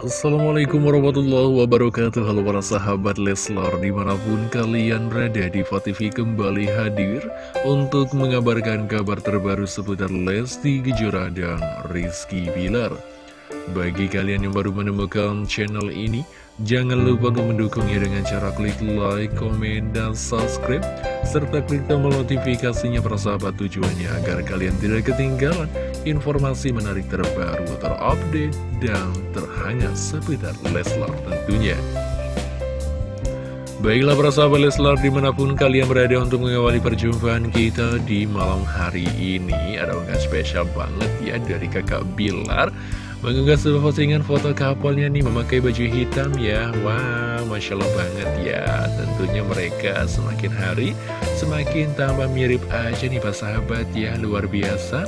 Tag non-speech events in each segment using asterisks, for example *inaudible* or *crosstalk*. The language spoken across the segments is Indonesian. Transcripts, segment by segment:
Assalamualaikum warahmatullahi wabarakatuh. Halo para sahabat Leslar Di mana pun kalian berada di TV kembali hadir Untuk mengabarkan kabar terbaru seputar Lesti Kejora dan Rizky Bilar. Bagi kalian yang baru menemukan channel ini Jangan lupa untuk mendukungnya dengan cara klik like, komen, dan subscribe Serta klik tombol notifikasinya persahabat tujuannya Agar kalian tidak ketinggalan informasi menarik terbaru, terupdate, dan terhangat seputar Leslar tentunya. Baiklah para sahabat Leslar di mana pun kalian berada untuk mengawali perjumpaan kita di malam hari ini Ada unggahan spesial banget ya dari kakak Bilar. Mengunggah sebuah postingan foto kapalnya nih memakai baju hitam ya. Wow, Masya Allah banget ya. Tentunya mereka semakin hari semakin tambah mirip aja nih Pak sahabat ya. Luar biasa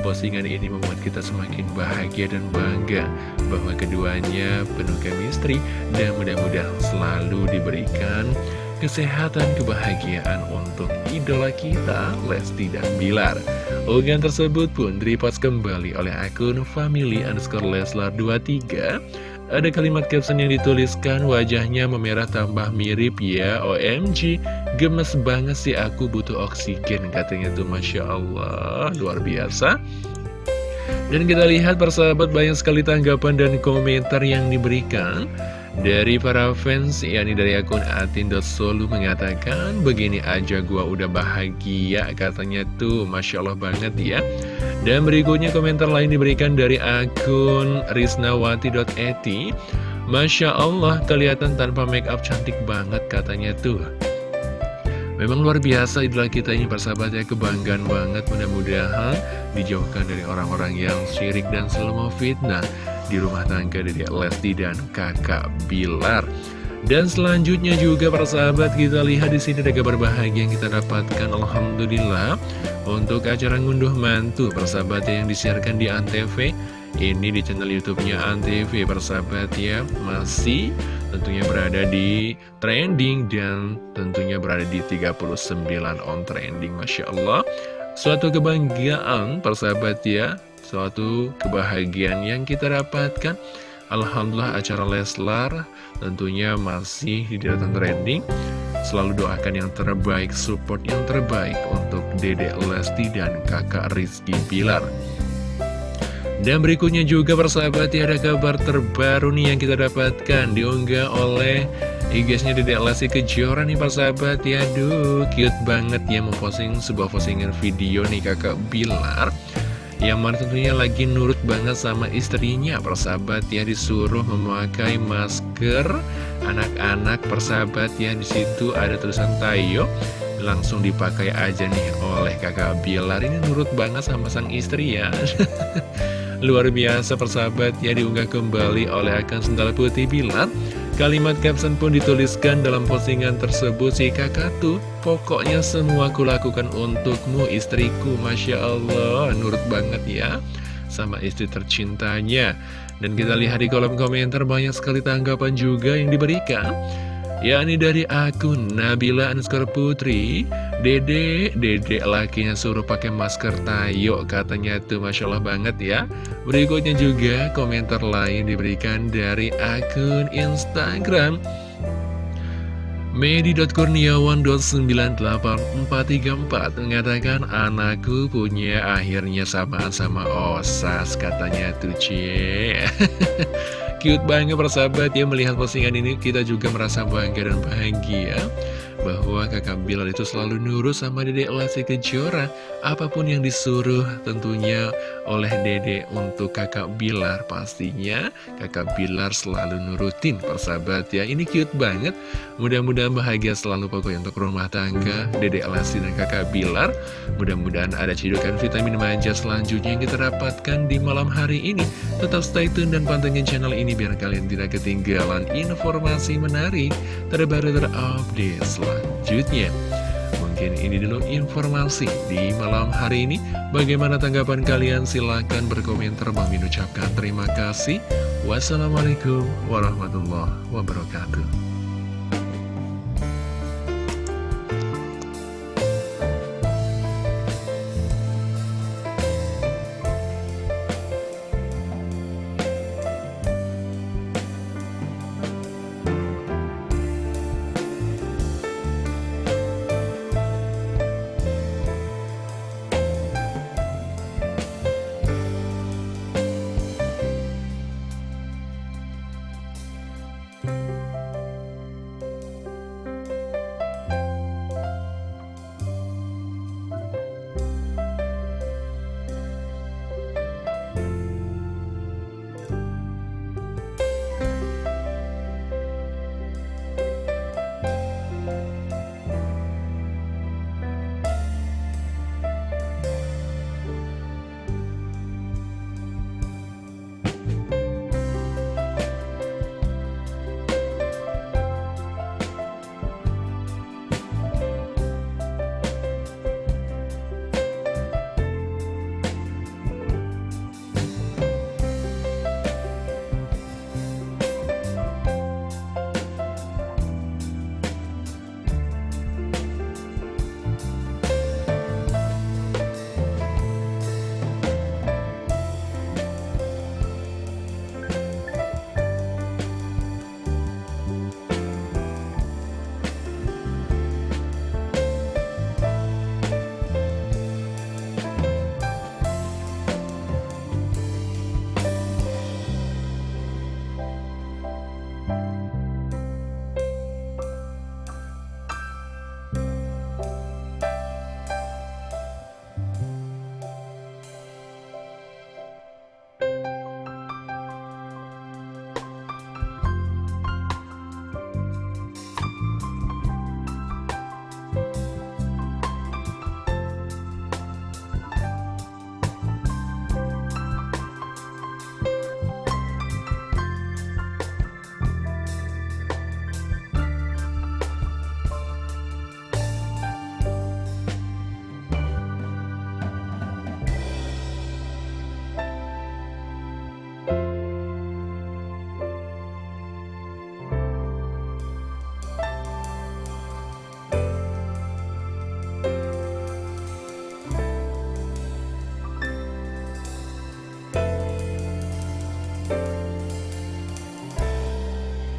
Postingan ini membuat kita semakin bahagia dan bangga Bahwa keduanya penuh chemistry Dan mudah-mudahan selalu diberikan kesehatan, kebahagiaan untuk idola kita, Lesti dan Bilar. Unggahan tersebut pun direpost kembali oleh akun family underscore leslar 23. Ada kalimat caption yang dituliskan, wajahnya memerah tambah mirip ya, OMG, gemes banget sih aku butuh oksigen, katanya tuh Masya Allah, luar biasa. Dan kita lihat persahabat banyak sekali tanggapan dan komentar yang diberikan. Dari para fans, yakni dari akun atin.solu mengatakan, begini aja gua udah bahagia, katanya tuh, Masya Allah banget ya. Dan berikutnya komentar lain diberikan dari akun risnawati.eti, Masya Allah, kelihatan tanpa make up cantik banget, katanya tuh. Memang luar biasa idola kita ini persahabatnya kebanggaan banget mudah-mudahan dijauhkan dari orang-orang yang syirik dan selalu fitnah di rumah tangga dari Lesti dan kakak Bilar. Dan selanjutnya juga para sahabat kita lihat di sini ada kabar bahagia yang kita dapatkan Alhamdulillah untuk acara ngunduh mantu persahabat yang disiarkan di Antv ini di channel YouTube-nya Antv persahabat ya. Masih tentunya berada di trending dan tentunya berada di 39 on trending Masya Allah. Suatu kebanggaan persahabat ya suatu kebahagiaan yang kita dapatkan. Alhamdulillah acara Leslar tentunya masih di deretan trending. Selalu doakan yang terbaik, support yang terbaik untuk Dedek Lesti dan kakak Rizky Pilar dan berikutnya juga persahabat ya ada kabar terbaru nih yang kita dapatkan. Diunggah oleh IG-nya Dedek Lesti Kejora nih persahabat. Ya Aduh cute banget ya memposting sebuah postingan video nih kakak Bilar yang mana tentunya lagi nurut banget sama istrinya. Persahabat ya disuruh memakai masker. Anak-anak persahabat ya di situ ada tulisan Tayo. Langsung dipakai aja nih oleh kakak Bilar. Ini nurut banget sama sang istri ya. *laughs* Luar biasa persahabat ya diunggah kembali oleh akun Sendal Putih Bilar. Kalimat caption pun dituliskan dalam postingan tersebut si kakak tuh Pokoknya semua kulakukan untukmu istriku. Masya Allah Nurut banget ya Sama istri tercintanya. Dan kita lihat di kolom komentar banyak sekali tanggapan juga yang diberikan. Yakni dari akun Nabila Anskar Putri Dede, dede lakinya suruh pakai masker tayo katanya tuh Masya Allah banget ya. Berikutnya juga komentar lain diberikan dari akun Instagram Medi.kurniawan.98434 mengatakan anakku punya akhirnya sama sama Osas katanya tuh cie. *laughs* Cute banget persahabat ya melihat postingan ini. Kita juga merasa bangga dan bahagia bahwa kakak Bilar itu selalu nurut sama dedek Lesti Kejora. Apa pun yang disuruh tentunya oleh dedek untuk kakak Bilar pastinya kakak Bilar selalu nurutin persahabat ya. Ini cute banget. Mudah-mudahan bahagia selalu pokoknya untuk rumah tangga dedek Lesti dan kakak Bilar mudah-mudahan ada cidukan vitamin manja selanjutnya yang kita dapatkan di malam hari ini. Tetap stay tune dan pantengin channel ini biar kalian tidak ketinggalan informasi menarik terbaru terupdate selanjutnya selanjutnya. Mungkin ini dulu informasi di malam hari ini. Bagaimana tanggapan kalian? Silahkan berkomentar. Bang ucapkan terima kasih. Wassalamualaikum warahmatullahi wabarakatuh Bye.